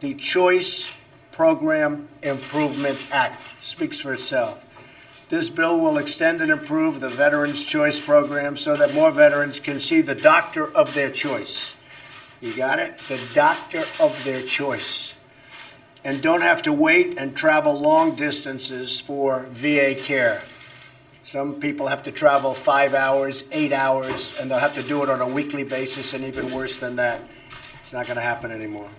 The Choice Program Improvement Act speaks for itself. This bill will extend and improve the Veterans Choice Program so that more veterans can see the doctor of their choice. You got it? The doctor of their choice. And don't have to wait and travel long distances for VA care. Some people have to travel five hours, eight hours, and they'll have to do it on a weekly basis and even worse than that. It's not going to happen anymore.